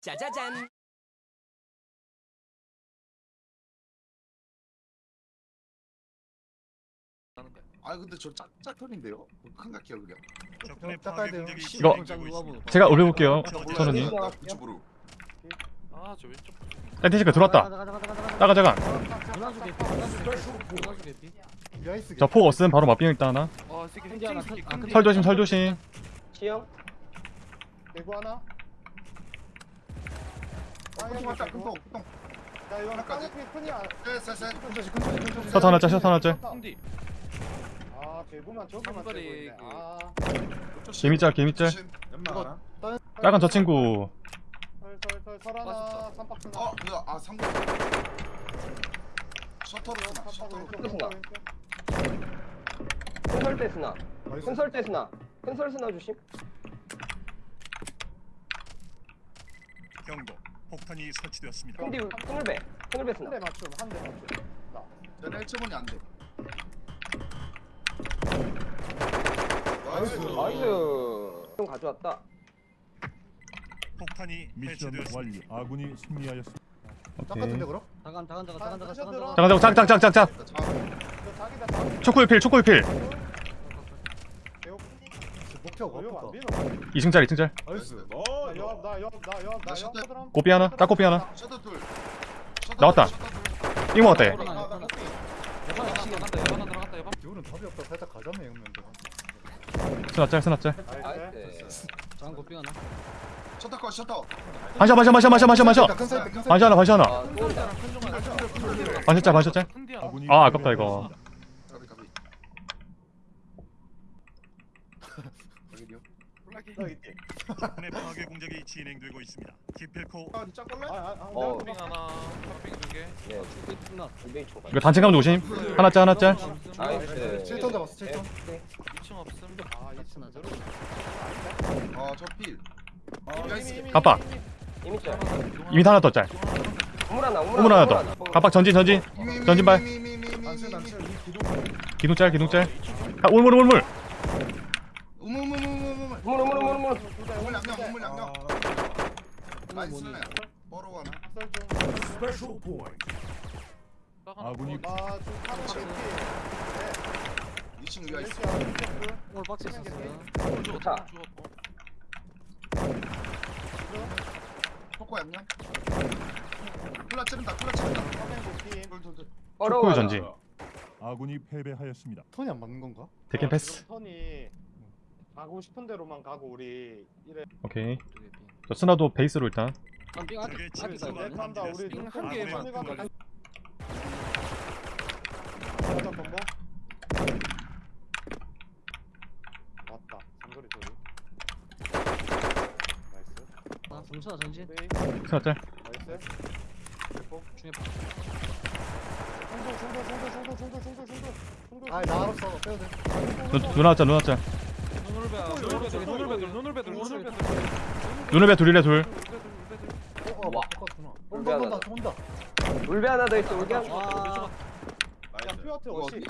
짜자잔. 아 근데 저 짝, 짝털인데요? 큰각해요 그냥 적군의 닦아야 파괴 돼요. 공격이 이거 진행되고 있습니다. 제가 올려볼게요 선우님 나 유튜브로 아 저 왼쪽. 샌티시크 들어왔다. 따가 자가 문화수 개피 문화수 개피 문화수 개피 야이스 저폭 없음 바로 맞비용 있다 하나. 아 새끼 큰디 하나 새끼 큰- 아, 큰디 설 조심 설 조심. 시영. 개구 하나 큰통 왔다 큰통 큰통. 야 이거 하나까지. 까르피 큰이야 쎄쎄쎄 큰조지 큰조지 큰조지 셔터 하나 짤 셔터 하나 짤 큰디. 아 개구만 저기만 떼고 있네. 그- 아. 개미짤 개미짤. 연마. 빨간 저 친구. 설설설 설 하나. 삼박스 어 이거 아 삼구 셔터로 쓰나? 셔터로. 큰설 때 스나? 큰설 때 스나? 큰설 스나 주심? 경고. 폭탄이 설치되었습니다. 큰울배 큰울배 스나 한대 맞춤 한 대 맞춤 나 내가 1점원이 안 돼 나이스. 나이스 좀 가져왔다 폭탄이 미션 해체되었습니다. 완료. 아군이 승리하였습니다. 짝 같은데 그럼? 다간 다간 다간 다간 다간 다간. 다간 잠깐 잠깐 짝짝짝짝짝 저 자기다 자 초코의 필 초코의 필 어려워 민호 2층짤 2층짤 나이스. 나 셔터. 옆 꼬삐 하나 딱 꼬삐 하나? 셔터 둘 셔터 나왔다. 둘, 셔터 둘. 이거 어때? 아, 나 여반 들어간다 여반 들어갔다 여반 기울은 답이 없다. 살짝 가자네 형님들. 스나짤 스나짤. 나이스. 다간 고삐 하나? 셔터 컷 셔터. 반샷 반샷 반샷 반샷 반샷 반샷. 큰 사이트 큰 사이트. 반샷 하나 반샷 하나. 아또 반샷짤 반샷짤. 아, 아깝다, 이거. 패배하였습니다. 가비 가비 여기요 너 있지? 적군의 파괴 공격이 진행되고 있습니다. 기필코 아 진짜 걸래? 아 아 어. 빙 하나 빙 두개. 네 고삐 스나. 두개 총 이거 단층 감도 조심. 하나 짤 하나 짤 나이스. 7톤 잡았어 7톤 2층 없음. 아 스나 짤 아저필. 이미 깜빡. 이미. 짤 이미 하나 더 짤 우물 하나 우물 하나. 더 깜빡 전진 전진. 전진발. 안쓸 이 기둥 기둥 짤. 아 울물 울물 우물 우물 우물 우물 우물 양념 우물 양념 나이스네. 뽀로 하나. 아군이 아좀 카드 개피 2층 위가 있어. 오늘 박스 있었어요. 좋다. 초코 양념? 콜라 찌른다 콜라 찌른다. 초코의 전진 아군이 패배하였습니다. 톤이 안 맞는 건가? 대캔 패스. 톤이 가고 싶은 대로만 가고 우리 이래. 오케이. 저 스나도 베이스로 일단. 한빙 아직 적의 아직 침투가 다 있거든 한다 우리 빙한한 개만 왔다. 삼거리 소리 나이스. 아 중수나 전진? 플레이. 스나 짤. 나이스. 중에 중도 중도 중도 중도 중도 중도 중도 중도. 아나 알았어. 빼도 돼. 누- 누나짤 누나 짤 눈을 배 돌릴래 둘. 와. 온다 온다 온다 울베 하나 더 있어 울베 하나 야 퓨어트 어시.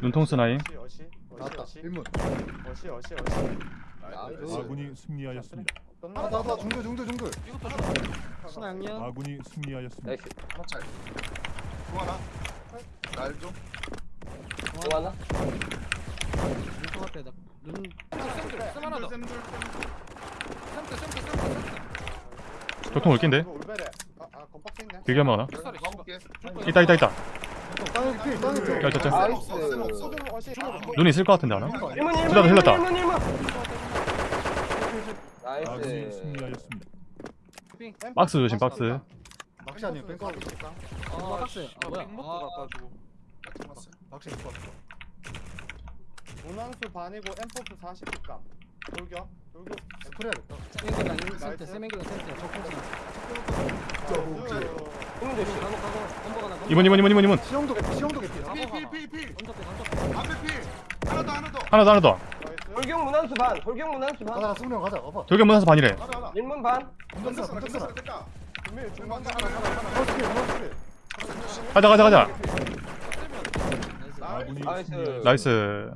눈통수 나임 어시 나왔다. 일문. 어시 어시 어시. 아군이 승리하였습니다. 아, 나나 중글 중글 중글. 신화 양념. 아군이 승리하였습니다. 나이스. 하나 짤 뭐 하나? 날좀. 또 뭐 하나? 눈것 같아 나눈 쌤들 쌤 하나 더 쌤들 쌤들 쌤들 쌤들 교통 올낀데? 길게 한번 하나 있다 있다 있다. 야 저짜 눈 있을 것 같은데 하나? 힐렀다 힐렀다. 나이스. 박스 조심 박스. 박스 아니야 뺑 박스 아 뭐야? 아, 아 박스 입고. 왔어 문항수 반이고 엠포스 40감. 돌격 돌격. 스프레야겠다. 세맹기랑 센터 세맹기랑 센터 적통스나 일문 조심 가고 가고 건보가 나 이번 이번 이번 이번. 이번 시영도 개피 시영도 개피 필필필필 건조대 건조대 앞에 필 하나 더 하나 더. 하나 더 하나 더. 돌격 문항수 반. 돌격 문항수 반. 가자 승령 가자. 가봐. 저기 문화사 반이래. 하나 하나. 일문 반. 건졌어 건졌어 됐다. 준비 중간 하나 하나 하나 허스킬 허스킬 가자 가자 가자. 나이스. 나이스.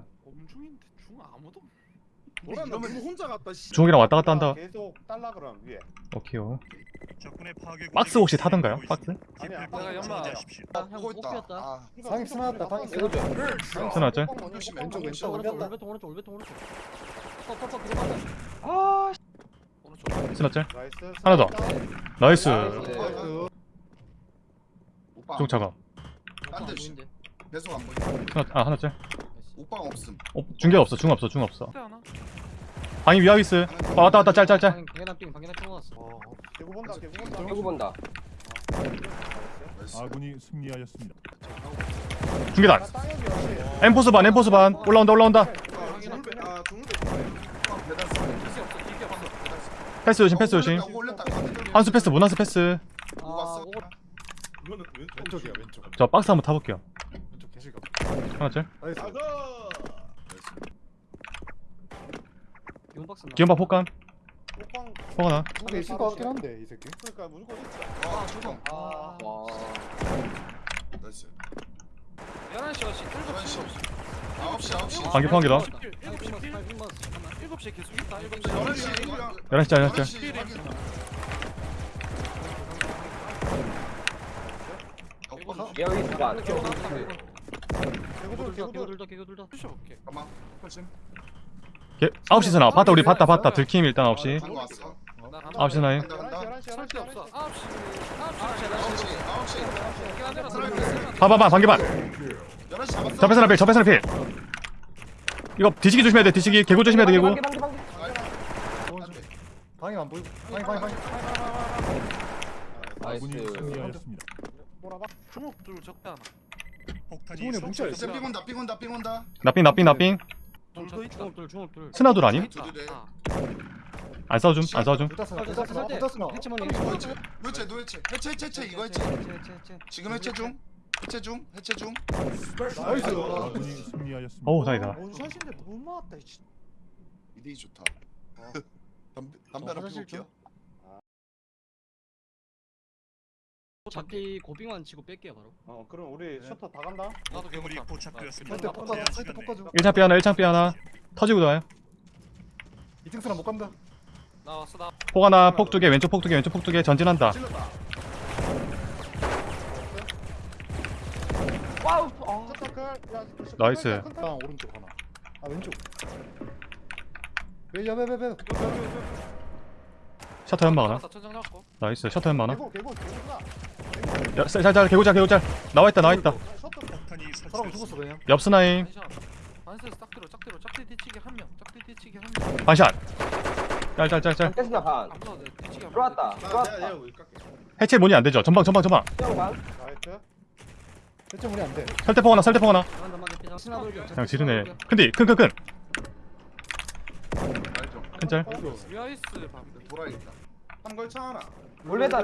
노란 나 그러면... 혼자 갔다 씨. 중국이랑 왔다 갔다 한다. 계속 달라 그럼 위에. 오케이요. 박스 혹시 타던가요? 박스? 아니 내가 연마. 아, 보고 있다. 상입 스나왔다. 상입 스나왔죠. 상입 스나왔죠. 왼쪽 왼쪽 오른쪽 오른쪽 오른쪽 오른쪽 오른쪽. 터터터 들어간다. 아. 스나짤 하나 더 나이스 좀 작아 배송 안 보인다 하나, 아 하나 짤 오빠 없음. 어, 중계 없어. 중 없어. 중 없어. 방이 위압 있어. 아, 왔다 왔다. 짤짤 짤. 방이나 삥 방이나 삥 왔어. 대구 본다. 대구 본다. 대구 본다. 아군이 승리하였습니다. 중계단. 엠포스 반. 엠포스 반. 올라온다. 올라온다. 패스 조심. 패스 조심. 한수 패스. 문한수 패스. 아, 왼쪽이야. 왼쪽. 저 박스 한번 타볼게요. 하나쯤. 기온박 폭감 호빵 폭 하나 두개 있을 것 같긴 한데 이 새끼 그러니까 무조건 있지 아 조성 아 와. 나이스 11시 어시 7시 11시 9시 9시 방귀 포항이다. 7시 계속 있다 7시 11시 11시 짤 11시 짤 11시 여기 있다. 개구들다개구들다개구들다 아홉 시 선아 봤다 우리 네 봤다 봤다 들킴 일단 9시. 방금 시 나인. 봐봐봐 반개반. 11시 잡았어. 접해서 나필 이거 뒤치기 조심해야 돼 뒤치기. 개구 조심해야 돼 개구. 방이 안 보이고 방이 방이 방이. 나이스 뭐라봐 주먹 둘 적대 하나. 중원이 뭉쳐 있어. 삥 온다, 삥 온다, 삥 온다. 나삥, 나삥, 나삥. 중얼돌, 중얼돌. 스나돌 아니? 안 싸워 좀, 안 싸워 좀. 노체, 노체, 해체, 해체, 해체, 이거 해체. 지금 해체 중. 해체 중, 해체 중. 나이스. 어우, 다이다. 원샷인데 너무 맞다, 이 진. 이득이 좋다. 담배, 담배 하나 피울게요. 잡기. 고빙만 치고 뺄게요 바로. 어 그럼 우리 네. 셔터 다 간다? 나도 괴물이 포착되었습니다. 사이트 사이트 꺾어줘 1창 삐 하나 1창 삐 하나. 터지고 나요. 2층 사람 못 간다. 나 왔어 나 폭 하나 폭 두개 왼쪽 폭 두개 왼쪽 폭 두개. 전진한다. 와우 아. nice. 아, 야, 오른쪽 하나. 아 왼쪽. 야야야야야 여기 여기 셔터 연막 하나? 나이스 셔터 연막 하나? 야, 쌀, 쌀, 개구짤 개구짤 나와있다 나와있다. 사람 스나임 반샷. 짤짤짤짤. 들어왔다 들어왔다. 해체 문이 안되죠? 전방 전방 전방. 나이스. 대체 문이 안돼. 설대포 하나 설대포 하나. 그냥 지르네. 근데 큰큰큰. 큰짤 리아이스 돌아있다 한걸차 하나 올베다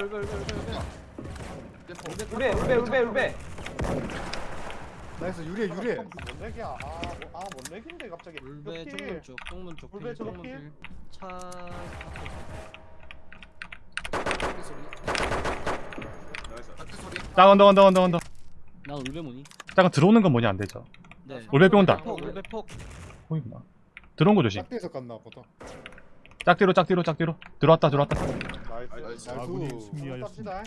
울베 울베 울베 울베 나이스 유리해 유리해. 뭔내기야 아아 뭔내기인데 갑자기. 울베 쪽문 쪽 쪽문 쪽 울베 쪽문 차 나 언더 언더 언더 언더 나 울베 뭐니? 잠깐 들어오는 건 뭐냐 안 되죠? 네. 울베 뿅 온다. 울베 폭 호이구나. 들어온 거 조심. 짝대에서 갔나 보다. 짝뒤로 짝뒤로 짝뒤로 들어왔다 들어왔다. 나이스. 나이스. 아, 승리하였습니다.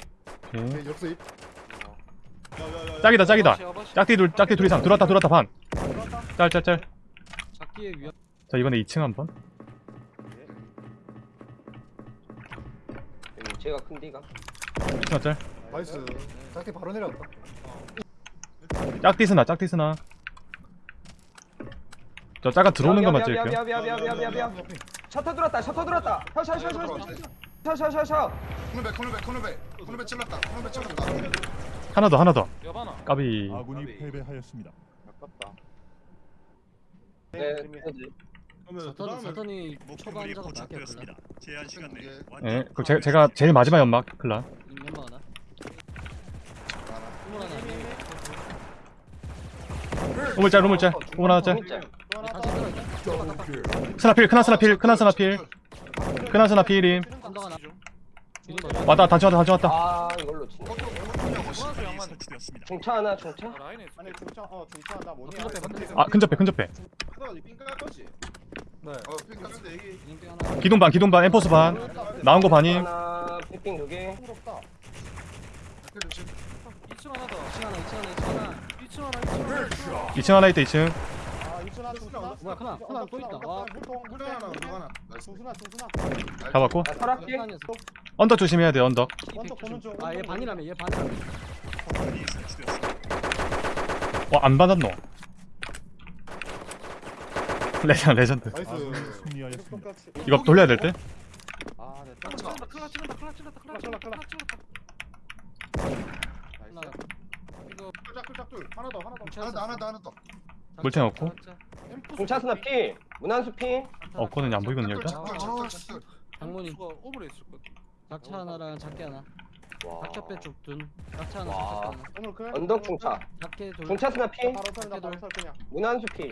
네. 오케이. 역서 입. 짝이다 짝이다. 짝뒤 둘 짝뒤 둘 이상 들어왔다 들어왔다 반. 짤짤짤. 작기의 위험. 자 이번에 2층 한번. 제가 큰 D가 2층 짤. 나이스. 짝대 바로 내려왔다. 짝뒤 스나 짝뒤 스나. 저 작아 들어오는 미안, 미안, 미안. 셔터 들었다, 셔터 들었다. 셔, 셔, 셔, 셔, 셔, 셔, 셔, 셔, 셔. 코너베, 코너베, 코너베, 코너베 찔렀다, 코너베 찔렀다. 하나 더, 하나 더. 까비. 아군이 패배하였습니다. 아깝다. 네, 그러면 네. 네. 예, 네. 제가, 제가 제일 마지막 연막 클라. 루물 짤, 로물자 로물 하나 짜. 스나필 크나 스나필 크나 스나필 크나 스나필임 왔다 단층 왔다 단층 왔다 아 이걸로 설치되었습니다. 중차 하나 중차. 아, 아니 중차 어 중차 나 뭐냐? 큰 접해, 큰 접해. 아 근접해 근접해 하다가 삥깔 거지 네. 어 핑크 근데 여기 진영병 하나. 기둥 반 기둥 반 엠포스 반 나온 거 반임 하나 핑핑 두개 부럽다. 밖에 조심 2층 하나 더. 2층 하나, 2층 하나, 2층 하나. 2층 하나 2층 하나. 2층 하나 있다 2층 아. 뭐야, 하나, 하나 또 있다. 와. 물통, 물통 하나 물통 하나 나이스 중순아, 중순아. 잡았고 나. 언덕 조심해야 돼 언덕 먼저 보는 중. 아, 얘 반이라며, 얘 반이라며. 와안 받았노 레전 레전드 나이스. 승리하였습니다. 이거 돌려야 될 때? 아, 네. 클라 찔렀다. 클라 찔렀다. 클라 찔렀다. 클라 클라, 찔렀다. 클라. 클라 찔렀다. 하나. 이거 짝둘 짝둘 하나 더 하나 더 하나 더 하나 더 하나 더 물탱 없고 중차스나 피 문한수 피 없거든요 안 보이거든요 일단 아 장모님. 있을. 작차 하나랑 작게 하나. 와 작차 빼쪽 둔. 작차 하나, 와. 작게 하나. 언덕 중차 작게 돌. 중차 스나 피 바로 털다, 바로 털 그냥. 문한수 피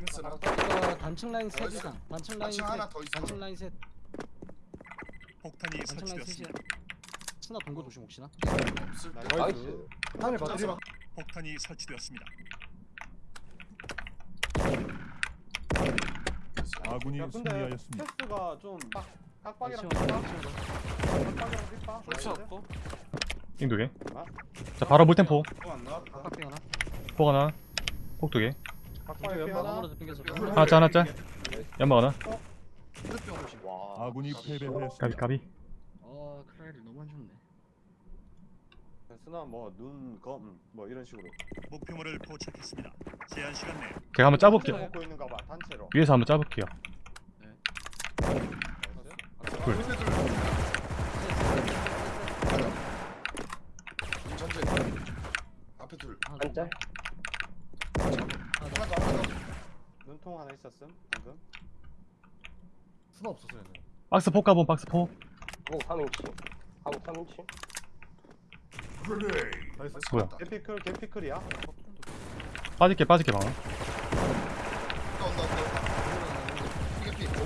이거 단층 라인 셋. 이상. 단층 라인 단층 셋. 하나 더 있어. 단층 라인 셋. 폭탄이 단층 라인 셋이야. 설치되었습니다. 스나 동거 조심 혹시나. 나이스. 폭탄이 설치되었습니다. 아군이 야, 근데 승리하였습니다. 패스가 좀 빡, 삐빠? 치워. 깍빡이랑 삐빠? 없고. 띵 두개 자 바로 물템포 또안 나왔다 하나. 폭 하나 폭 두 개 깍빡이 삐 하나. 하나 짜 하나 짜 연막 하나 와 아군이 까비 패배하였습니다. 까비 어, 크라이를 너무 안 좋네. 스나 뭐 눈 검 뭐 이런 식으로. 목표물을 포착했습니다. 제한 시간 내 제가 한번 짜볼게요. 먹고 있는가 봐 단체로. 위에서 한번 짜볼게요. 둘. 전체 앞에 둘. 한짤 하나 더 하나 더. 눈통 하나 있었음 방금. 수나 없었어 얘는 박스 폭 가본 박스 폭 하고 3인치 하고 3인치 나이스 뭐야? 개피클 개피클이야. 빠질게 빠질게 방어 온다 온다 온다 이게 피 오는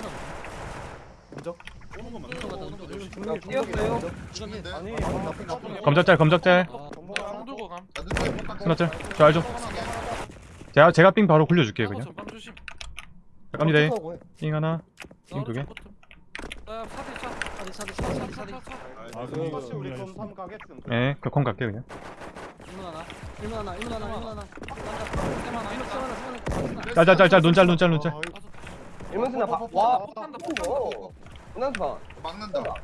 거또 맞나? 갔다, 또 조심. 야 뛰었어요 죽는데 아니 나쁜 나쁜 검적짤 검적짤 아, 방 들고 감. 스나짤 저? 제가 제가 삥 바로 굴려줄게요 그냥 방 갑니다 삥 하나 삥 두개 아, 사대 차. 사디, 사디, 사디, 사디, 사디. 아군이 사실 우리. 3 가겠음. 예, 그컴 갈게 그냥 일문 하나. 일문 하나, 일문 하나, 일문 하나. 일 하나, 일문 하나, 하나. 짤짤 짤짤 눈짤 눈짤 눈짤 일문스나 어, 어, 와 어, 폭탄다, 오 문한수 봐 막는다 아,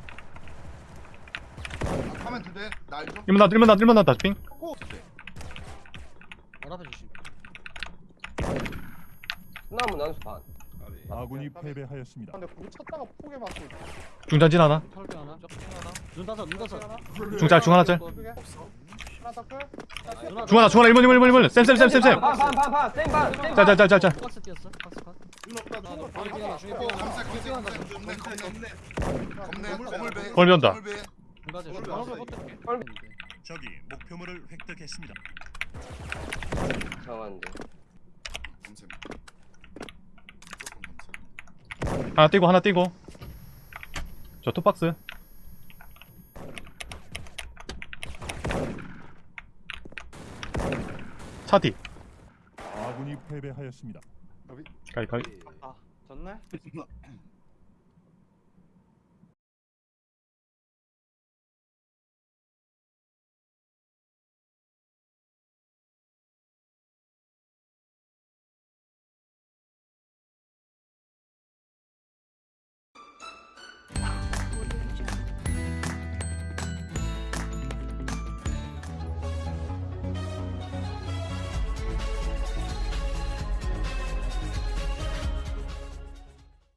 하면 두 대 날 좀. 1문 나 1문 나 1문 나다 삥 알아봐 주심. 나 문한수 반 아군이 패배하였습니다. 근데 우리 쳤다가 포개 맞고 있어. 중단진 하나 털병 하나. 적중 하나. 눈 다섯, 눈 다섯. 중짤 중 하나 짤 포개? 하나 더 끌? 누나, 중 하나 중 하나 1문 1문 1문 쌤쌤쌤쌤쌤 반반반반 쌤반 쌤반 짤짤짤짤짤 박스 뛰었어. 박스 컷. 온다. 하나. 적이 목표물을 획득했습니다. 하나 띄고 하나 띄고 저 투박스 차디 아군이 패배하였습니다. 가위 가위 졌네?